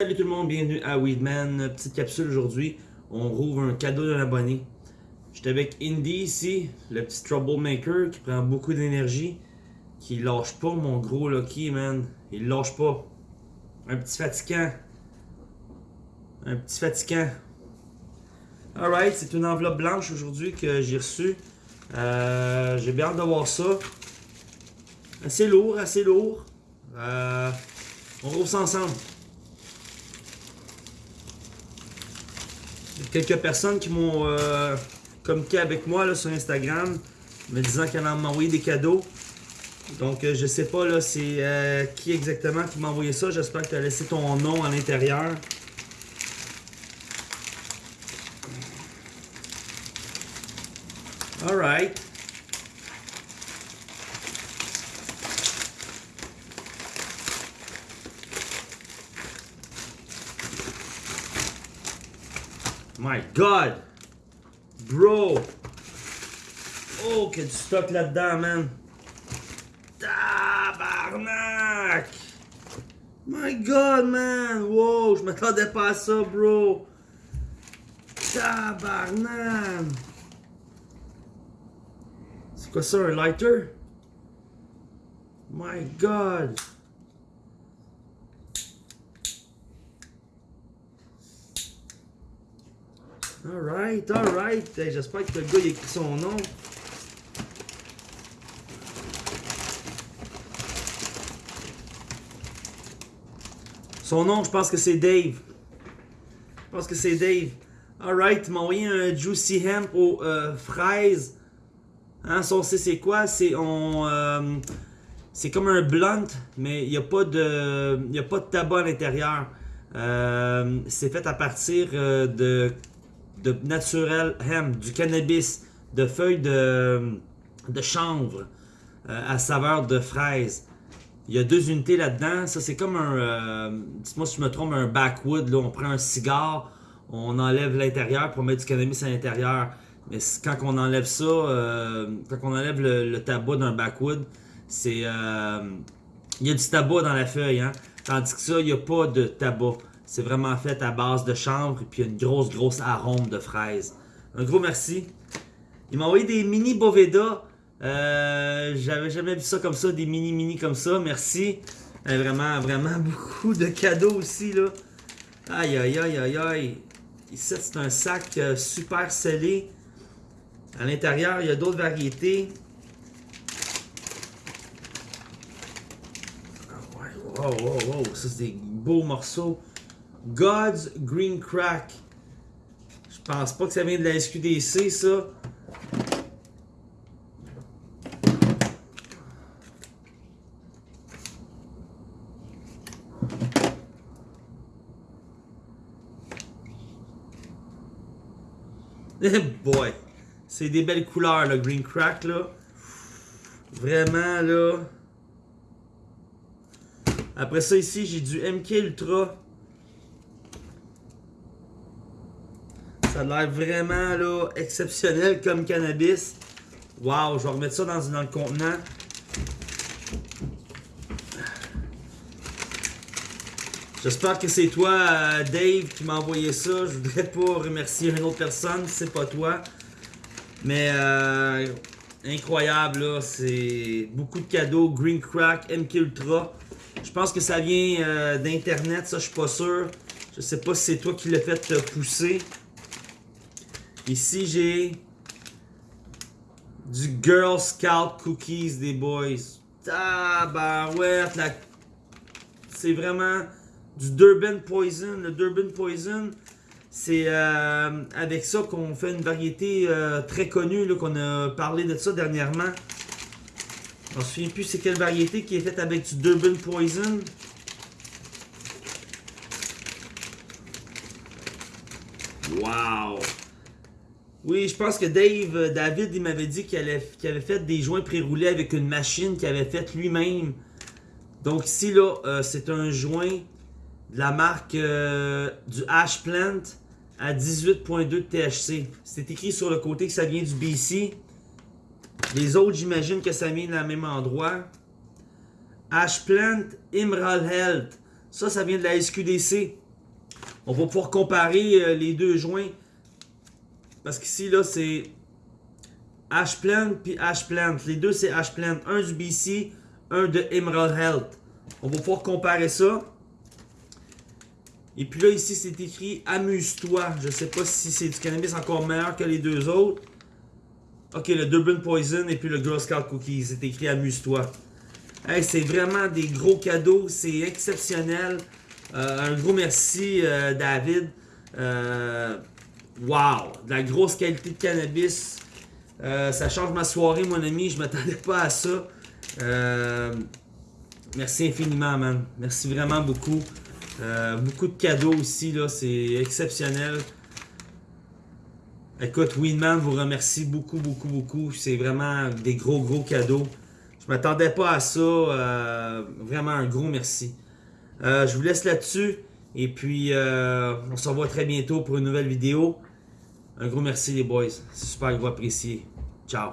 Salut tout le monde, bienvenue à Weedman. Petite capsule aujourd'hui. On rouvre un cadeau d'un abonné. J'étais avec Indy ici, le petit troublemaker qui prend beaucoup d'énergie. Qui lâche pas mon gros Lucky, man. Il lâche pas. Un petit fatigant. Un petit fatigant. Alright, c'est une enveloppe blanche aujourd'hui que j'ai reçue. Euh, j'ai bien hâte de voir ça. Assez lourd, assez lourd. Euh, on rouvre ça ensemble. Il y a quelques personnes qui m'ont euh, communiqué avec moi là, sur Instagram, me disant qu'elle m'a envoyé des cadeaux. Donc euh, je sais pas là c'est euh, qui exactement qui m'a envoyé ça. J'espère que tu as laissé ton nom à l'intérieur. Alright. My God! Bro! Oh, qu'il y a du stock là-dedans, man! Tabarnak! My God, man! Wow, je m'attendais pas à ça, bro! Tabarnak! C'est quoi ça, un lighter? My God! Alright, alright. J'espère que le gars il écrit son nom. Son nom, je pense que c'est Dave. Je pense que c'est Dave. Alright, il m'a envoyé un Juicy Hemp aux euh, fraises. Hein, ça on sait c'est quoi? Euh, c'est comme un blunt, mais il n'y a, pas de- il y a pas de tabac à l'intérieur. Euh, c'est fait à partir euh, de de naturel hemp, du cannabis, de feuilles de, de chanvre euh, à saveur de fraise. Il y a deux unités là-dedans. Ça, c'est comme un. euh, Dites-moi si je me trompe, un backwood. Là, on prend un cigare, on enlève l'intérieur pour mettre du cannabis à l'intérieur. Mais quand on enlève ça, euh, quand on enlève le, le tabac d'un backwood, c'est. euh, il y a du tabac dans la feuille, hein. Tandis que ça, il n'y a pas de tabac. C'est vraiment fait à base de chanvre et puis une grosse, grosse arôme de fraise. Un gros merci. Il m'a envoyé des mini Boveda. Euh, J'avais jamais vu ça comme ça, des mini mini comme ça. Merci. Euh, vraiment, vraiment beaucoup de cadeaux aussi là. Aïe aïe aïe aïe aïe. Ici c'est un sac euh, super scellé. À l'intérieur, il y a d'autres variétés. Ouais, wow, wow, wow. Ça c'est des beaux morceaux. God's Green Crack. Je pense pas que ça vient de la SQDC ça. Boy! C'est des belles couleurs, le Green Crack, là. Vraiment, là. Après ça, ici, j'ai du MK Ultra. Ça a l'air vraiment, là, exceptionnel comme cannabis. Wow, je vais remettre ça dans, dans le contenant. J'espère que c'est toi, euh, Dave, qui m'a envoyé ça. Je voudrais pas remercier une autre personne, c'est pas toi. Mais euh, incroyable, là. C'est beaucoup de cadeaux. Green Crack, MK Ultra. Je pense que ça vient euh, d'Internet, ça, je suis pas sûr. Je sais pas si c'est toi qui l'as fait pousser. Ici, j'ai du Girl Scout Cookies des boys. Tabarouette, la... c'est vraiment du Durban Poison. Le Durban Poison, c'est euh, avec ça qu'on fait une variété euh, très connue, qu'on a parlé de ça dernièrement. Je me souviens plus c'est quelle variété qui est faite avec du Durban Poison. Wow! Oui, je pense que Dave, euh, David, il m'avait dit qu'il avait fait des joints pré-roulés avec une machine qu'il avait faite lui-même. Donc ici, là, euh, c'est un joint de la marque euh, du Ash Plant à 18.2 de THC. C'est écrit sur le côté que ça vient du BC. Les autres, j'imagine que ça vient du même endroit. Ash Plant Emerald Health. Ça, ça vient de la SQDC. On va pouvoir comparer les deux joints. Parce qu'ici, là, c'est Ash Plant puis Ash Plant. Les deux, c'est Ash Plant. Un du BC, un de Emerald Health. On va pouvoir comparer ça. Et puis là, ici, c'est écrit Amuse-toi. Je sais pas si c'est du cannabis encore meilleur que les deux autres. Ok, le Durban Poison et puis le Girl Scout Cookies. C'est écrit Amuse-toi. Hey, c'est vraiment des gros cadeaux. C'est exceptionnel. Euh, un gros merci, euh, David. Euh, wow! De la grosse qualité de cannabis. Euh, ça change ma soirée, mon ami. Je m'attendais pas à ça. Euh, merci infiniment, man. Merci vraiment beaucoup. Euh, beaucoup de cadeaux aussi, là. C'est exceptionnel. Écoute, Winman vous remercie beaucoup, beaucoup, beaucoup. C'est vraiment des gros, gros cadeaux. Je m'attendais pas à ça. Vraiment un gros merci. Je vous laisse là-dessus. Et puis, on se revoit très bientôt pour une nouvelle vidéo. Un gros merci les boys. C'est super, vous apprécier. Ciao.